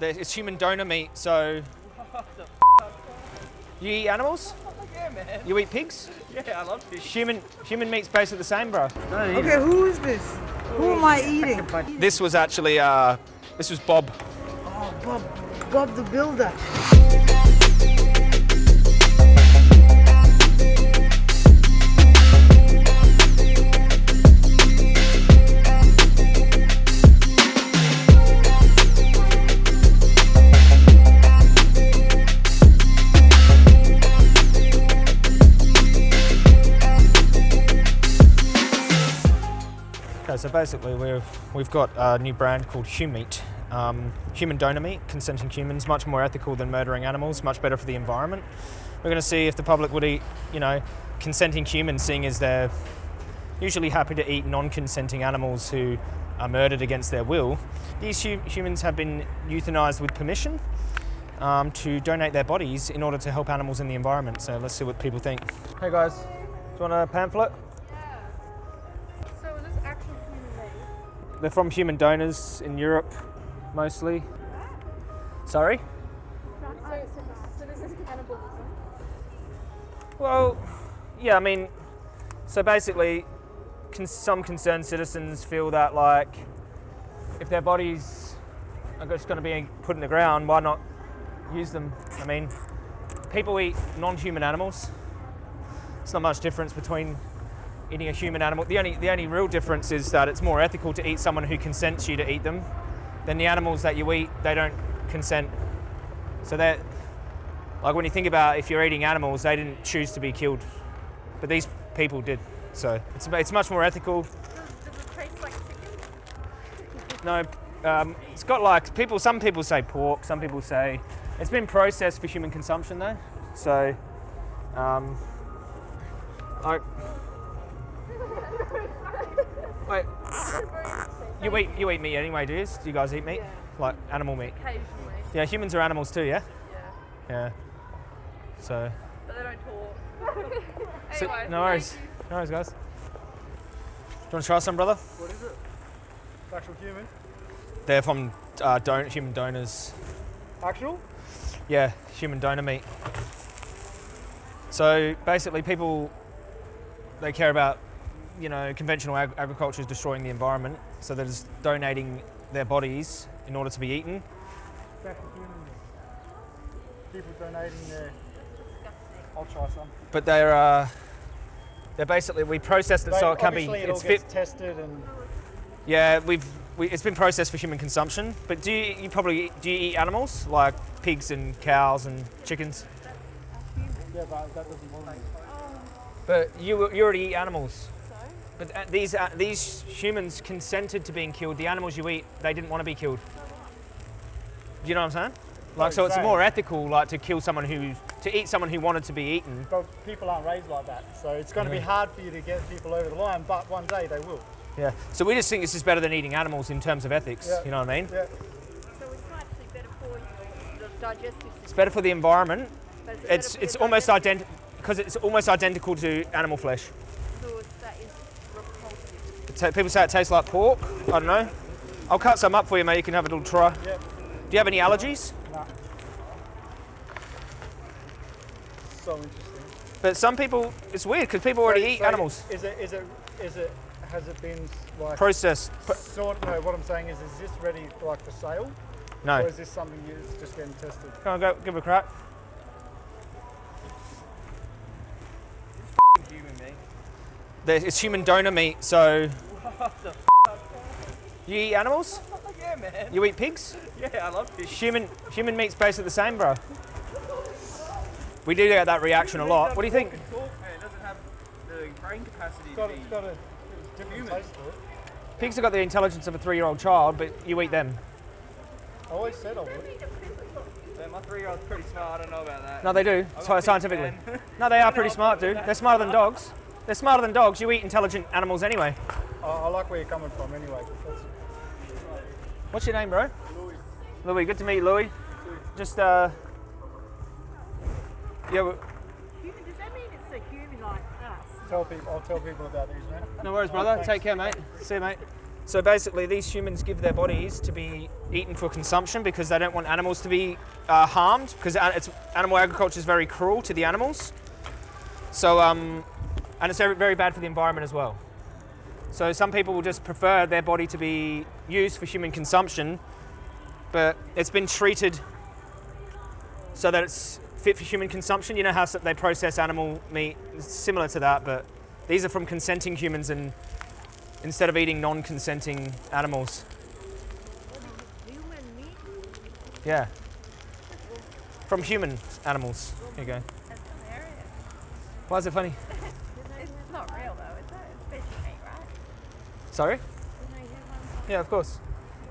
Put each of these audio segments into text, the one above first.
There- It's human donor meat, so. You eat animals? Yeah, man. You eat pigs? Yeah, I love fish. Human human meat's basically the same, bro. Okay, who is this? Who am I eating? This was actually uh, this was Bob. Oh, Bob, Bob the Builder. Basically we've we've got a new brand called Humeat. Um, human donor meat, consenting humans, much more ethical than murdering animals, much better for the environment. We're going to see if the public would eat, you know, consenting humans, seeing as they're usually happy to eat non-consenting animals who are murdered against their will. These hu- humans have been euthanized with permission um, to donate their bodies in order to help animals in the environment. So let's see what people think. Hey guys, do you want a pamphlet? They're from human donors in Europe, mostly. Sorry? So, this is cannibalism. Well, yeah, I mean, so basically, some concerned citizens feel that, like, if their bodies are just going to be put in the ground, why not use them? I mean, people eat non human animals. It's not much difference between eating a human animal. The only, the only real difference is that it's more ethical to eat someone who consents you to eat them than the animals that you eat, they don't consent. So that, like when you think about if you're eating animals, they didn't choose to be killed, but these people did. So it's, it's much more ethical. Does, does it taste like chicken? No, um, it's got like people. Some people say pork. Some people say it's been processed for human consumption though. So, um, like, wait, you eat you eat meat anyway, do you? Do you guys eat meat? Yeah. Like animal meat? Occasionally. Yeah, humans are animals too. Yeah. Yeah. Yeah. So, But they don't talk. so anyway, no worries. No worries, guys. Do you want to try some, brother? What is it? Actual human? They're from uh, don- human donors. Actual? Yeah, human donor meat. So basically, people they care about, you know, conventional ag- agriculture is destroying the environment, so they're just donating their bodies in order to be eaten. People donating their. I'll try some. But they're uh, they're basically we processed it so it can be it it's fit. tested and Yeah, we've we, it's been processed for human consumption. But do you, you probably eat- do you eat animals like pigs and cows and chickens? yeah, but that doesn't bother me. But you you already eat animals. But uh, these uh, these humans consented to being killed. The animals you eat, they didn't want to be killed. Do you know what I'm saying? Like, so it's more ethical, like, to kill someone who to eat someone who wanted to be eaten. But people aren't raised like that, so it's going to be hard for you to get people over the line. But one day they will. Yeah. So we just think this is better than eating animals in terms of ethics. Yeah. You know what I mean? Yeah. So it's actually better for the digestive system. It's better for the environment. but is it better It's it's almost digestive- identical because it's almost identical to animal flesh. So it's, that is repulsive. It ta- people say it tastes like pork. I don't know. I'll cut some up for you, mate. You can have a little try. Yeah. Do you have any allergies? No. So interesting. But some people, it's weird because people already eat so animals. Is it? Is it? Is it? Has it been like? Processed. Sort. No. What I'm saying is, is this ready for like for sale, no. or is this something you just getting tested? Come on, go give it a crack. Human meat. There- It's human donor meat, so. You eat animals? Yeah, man. You eat pigs? Yeah, I love fish. Human human meat's basically the same, bro. We do get that reaction a lot. What do you think? Talk, man. It doesn't have the brain capacity got, to got a Human. taste to it. Pigs have got the intelligence of a three-year-old child, but you eat them. I always said I would. Man, my three-year-old's pretty smart. I don't know about that. No, they do. I got Sci- big Scientifically. No, they are pretty smart, dude. They're smarter than dogs. They're smarter than dogs. You eat intelligent animals anyway. I, I like where you're coming from anyway. What's your name, bro? Louis. Louis, good to meet you, Louis. Just, uh. Yeah, well, Human, does that mean it's a human like us? tell people. I'll tell people about these, man. no worries, brother. Thanks. Take care, mate. See you, mate. So basically, these humans give their bodies to be eaten for consumption because they don't want animals to be uh, harmed because it's, animal agriculture is very cruel to the animals. So, um, and it's very, bad for the environment as well. So some people will just prefer their body to be used for human consumption, but it's been treated so that it's fit for human consumption. You know how they process animal meat, it's similar to that, but these are from consenting humans and instead of eating non-consenting animals. Human meat? Yeah. From human animals. Here you go. That's hilarious. Why is it funny? It's not real though, is it? It's fish meat, right? Sorry? Can I have one? Yeah, of course.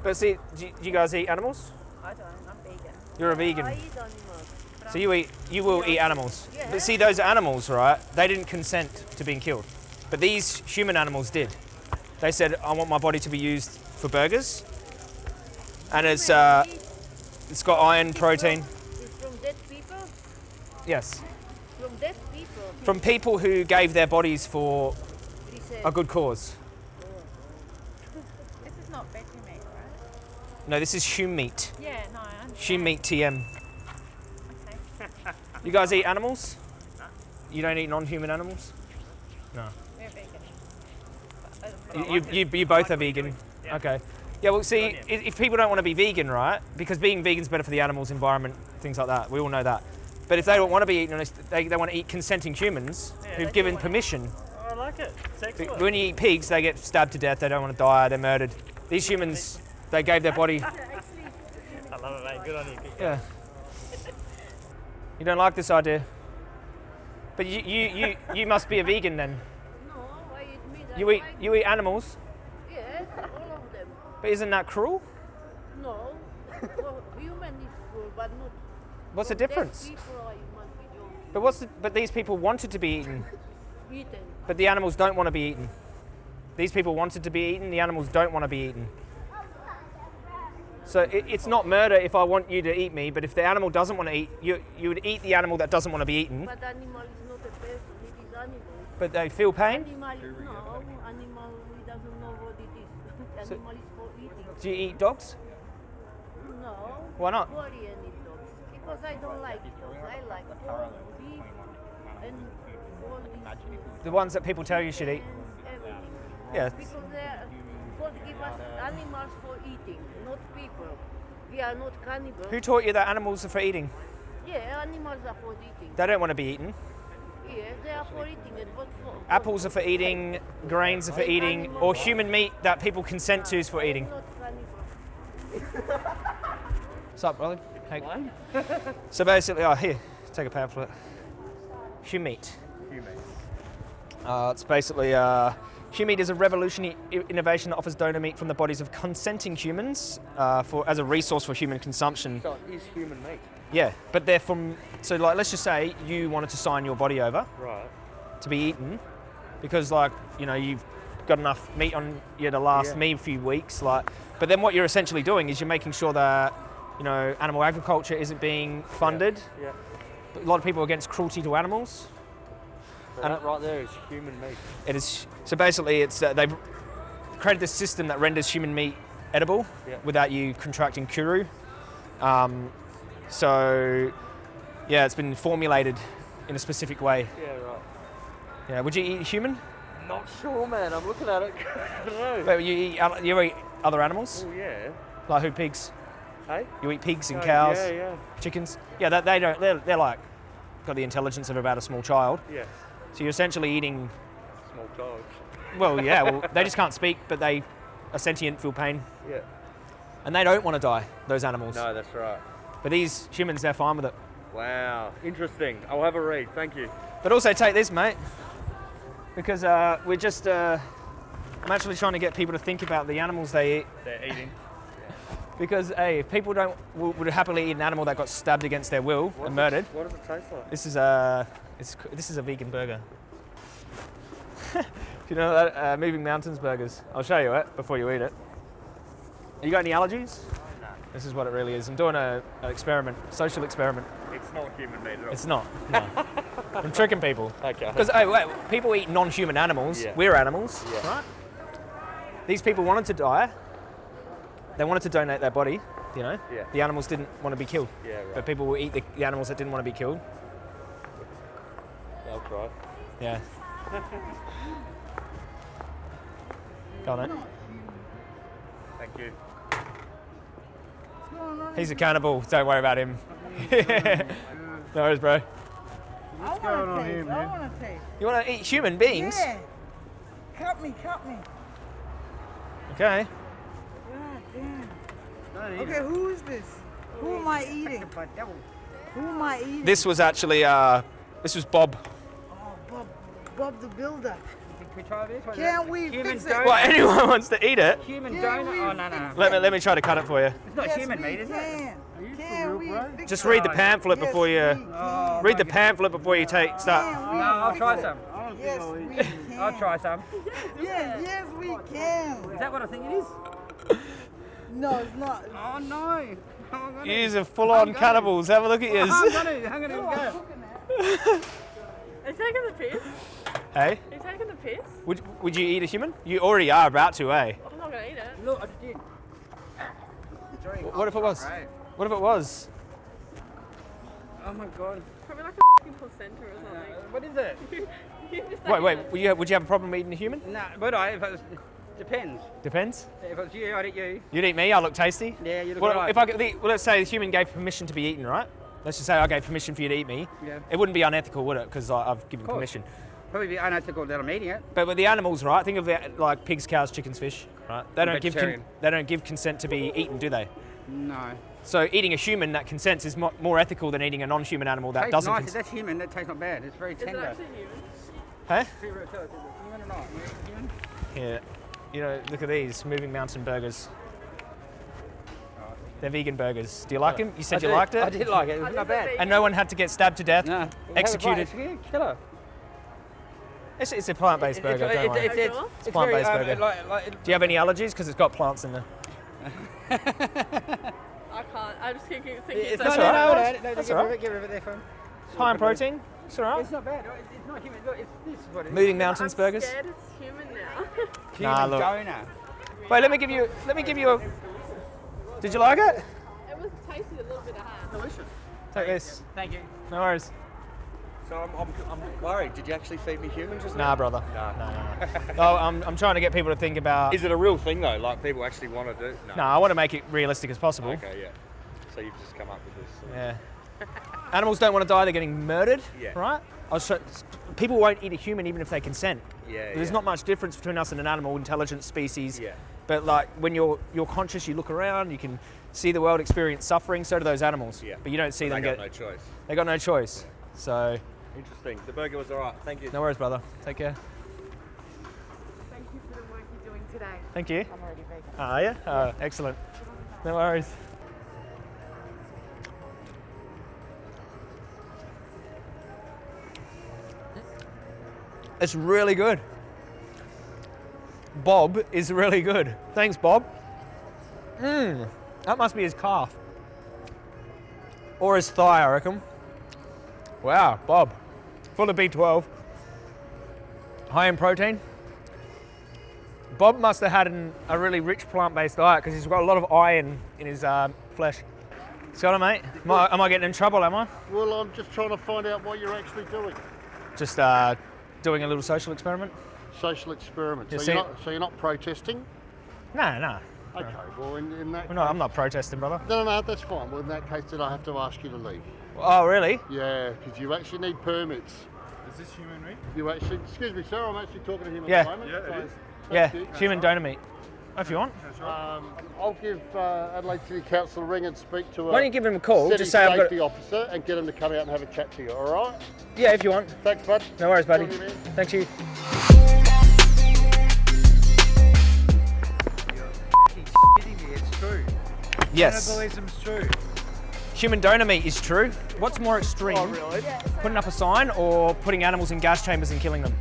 But see, do you, do you guys eat animals? I don't. I'm vegan. You're a vegan. I eat animals. So you eat, you will eat animals. Yeah. But see, those animals, right? They didn't consent to being killed, but these human animals did. They said, "I want my body to be used for burgers," and it's uh, it's got iron, protein. is from dead people? Yes, From dead people. from people who gave their bodies for a good cause. This is not veggie meat, right? No, this is Humeat. Yeah, no, I understand. Humeat TM. Okay. You guys eat animals? No. You don't eat non-human animals? No. We're vegan. You, you, you, you both are vegan. Okay. Yeah, well, see, if people don't want to be vegan, right? Because being vegan is better for the animals, environment, things like that. We all know that. But if they don't want to be eaten, they, they want to eat consenting humans who've given permission. I like it. When you eat pigs, they get stabbed to death. They don't want to die. They're murdered. These humans, they gave their body. I love it, mate. Good on you. Yeah. You don't like this idea? But you, you, you, you must be a vegan then. No, I eat meat. I You eat, like- you eat animals, Yes, all of them. but isn't that cruel? No. For human is cruel, but not. What's the difference? People, I must be joking. But what's the, but these people wanted to be eaten, Eaten. but the animals don't want to be eaten. These people wanted to be eaten, the animals don't want to be eaten. So it, it's not murder if I want you to eat me, but if the animal doesn't want to eat, you, you would eat the animal that doesn't want to be eaten, But animal is not a person, it is animal. but they feel pain. Animal no, animal doesn't know what it is. So- animal is for eating. Do you eat dogs? No. Why not? Korean eat dogs. Because I don't like dogs. I like pork, beef, and all these The ones that people tell you should eat? everything. Yeah. Because God give us animals for eating, not people. We are not cannibals. Who taught you that animals are for eating? Yeah, animals are for eating. They don't want to be eaten. Yeah, they are for eating and what for? Apples are for eating, grains are for eating, or human meat that people consent to is for eating. What's up, brother? Hey. so basically, oh, here, take a pamphlet. Humeat. Uh, it's basically uh, Humeat is a revolutionary innovation that offers donor meat from the bodies of consenting humans uh, for as a resource for human consumption. So it is human meat. Yeah, but they're from so like let's just say you wanted to sign your body over Right. to be eaten because like you know you've got enough meat on you to last Yeah. me a few weeks like but then what you're essentially doing is you're making sure that you know animal agriculture isn't being funded Yeah. a lot of people are against cruelty to animals So And- that right there is human meat. it is so basically it's uh, they've created this system that renders human meat edible Yeah. without you contracting kuru um, so yeah it's been formulated in a specific way Yeah, right. yeah would you eat human Not sure, man. I'm looking at it. I don't know. Wait, you eat, you eat other animals Oh yeah. like who pigs Hey. You eat pigs and Oh, cows, Yeah, yeah, chickens. Yeah, that, they don't. They're, they're like got the intelligence of about a small child. yeah. So you're essentially eating. Small dogs. Well, yeah. Well, they just can't speak, but they are sentient, feel pain, Yeah. and they don't want to die. Those animals. No, that's right. But these humans, they're fine with it. Wow. Interesting. I'll have a read. Thank you. But also take this, mate, because uh, we're just. Uh, I'm actually trying to get people to think about the animals they eat. They're eating. Because hey, if people don't would happily eat an animal that got stabbed against their will What's and it- murdered. what does it taste like? This is a it's, this is a vegan burger. Do you know that uh, Moving Mountains burgers? I'll show you it before you eat it. You got any allergies? No. This is what it really is. I'm doing a, an experiment, social experiment. It's not human meat at all. It's not. No. I'm tricking people. Okay. Because oh wait, people eat non-human animals. Yeah. We're animals, Yeah. right? these people wanted to die. They wanted to donate their body, you know? Yeah. The animals didn't want to be killed. Yeah, right. But people will eat the, the animals that didn't want to be killed. I'll. Yeah. Go on, mate. Thank you. What's going on? He's a cannibal. Don't worry about him. no worries, bro. I want to taste. I want to taste. You want to eat human beings? Yeah. Cut me, cut me. Okay. God damn. Okay, who is this? Who am I eating? Who am I eating? This was actually, uh, this was Bob. Oh, Bob, Bob the Builder. Can we try this? What is Can't we Human fix it? donut. Well, anyone wants to eat it. Human Can donut? we Oh, no, no. Let me, let me try to cut it for you. It's not yes, human meat, is it? can. Can we fix Just read the pamphlet before you, Yes, we can. Oh, read the pamphlet before you take, start. No, I'll try it? some. Yes, we can. I'll try some. Yes, yes, we can. Is that what I think it is? No, it's not. Oh, no. I'm gonna, Yous are full-on cannibals. Have a look at I'm yous. gonna, I'm gonna go. Are you taking the piss? hey, Are you taking the piss? would, would you eat a human? You already are about to, eh? I'm not gonna eat it. Look, I just did. What if it was? What if it was? Oh my god. Probably like a fucking placenta or something. What is it? You Wait, wait. Would you, would you have a problem eating a human? No, would I? If it was, depends. Depends. If it was you, I'd eat you. You'd eat me. I look tasty. Yeah, you look Well, alright. if I could, well, let's say the human gave permission to be eaten, right? Let's just say I gave permission for you to eat me. Yeah. It wouldn't be unethical, would it? Because I've given permission. Probably be unethical that I'm eating it. But with the animals, right? Think of it like pigs, cows, chickens, fish, right? They don't give Vegetarian. they don't give consent to be eaten, do they? No. So eating a human that consents is mo- more ethical than eating a non-human animal that Tastes doesn't. nice. Cons- That's human. That tastes not bad. It's very Is it tender. actually human? huh? Human or not? Human? Yeah. You know, look at these moving mountain burgers. They're vegan burgers. Do you like them? You said I you did- liked it. I did like it. It was not bad. And no one had to get stabbed to death. No. Executed. It's a killer. It's, it's a plant-based burger. It's, don't it's, it's, it's, Sure? it's, It's plant-based very, um, burger. Like, like, Do you have any allergies? Because it's got plants in there. I can't. I just keep thinking it's it's not, That's no, all no, right. no, no, That's get all right. it, get rid of it there, phone. It's high in protein. It's all right. It's not bad. It's it's not human. Look, it's, this is what it is. Moving I'm mountains burgers. scared it's human now. Human Nah, look. donor. Wait, let me give you. Let me give you a. Did you like it? it was tasty a little bit of ham. Delicious. Take this. Thank you. No worries. So I'm, I'm, I'm worried. Did you actually feed me humans just Nah, brother. No, no, no. no I'm, I'm trying to get people to think about. Is it a real thing though? Like people actually want to do? No. No, I want to make it realistic as possible. Okay, yeah. So you've just come up with this. Yeah. Animals don't want to die; they're getting murdered. Yeah. Right. I was try- people won't eat a human even if they consent. Yeah, There's yeah. not much difference between us and an animal, intelligent species. Yeah. But like when you're you're conscious, you look around, you can see the world, experience suffering. So do those animals. Yeah. But you don't see They them They got get. no choice. They got no choice. So Interesting. The burger was alright. Thank you. no worries, brother. Take care. Thank you for the work you're doing today. Thank you. I'm already vegan. Are you? Oh, excellent. No worries. It's really good. Bob is really good. Thanks, Bob. Mmm. That must be his calf. Or his thigh, I reckon. Wow, Bob. Full of B12. High in protein. Bob must have had an, a really rich plant-based diet because he's got a lot of iron in his um, flesh. I mate? Am I, am I getting in trouble? Am I? Well, I'm just trying to find out what you're actually doing. Just uh, doing a little social experiment? Social experiment. You So see- you're, not, so you're not protesting? No, no. Okay, well, in, in that We're not, I'm not protesting, brother. No, no, no, that's fine. Well, in that case, then I have to ask you to leave. Oh, really? Yeah, because you actually need permits. Is this human meat? You actually, excuse me, sir, I'm actually talking to him at Yeah. the moment. Yeah, it so is. Yeah, thank you. human donor meat. If you want. Um, I'll give uh, Adelaide City Council a ring and speak to a Why don't you give him a call? city Just say I've got. safety officer and get him to come out and have a chat to you, all right? Yeah, if you want. Thanks, bud. No worries, buddy. Talk to you, Yes. Cannibalism's true. Human donor meat is true. What's more extreme? Oh, really? Putting up a sign or putting animals in gas chambers and killing them?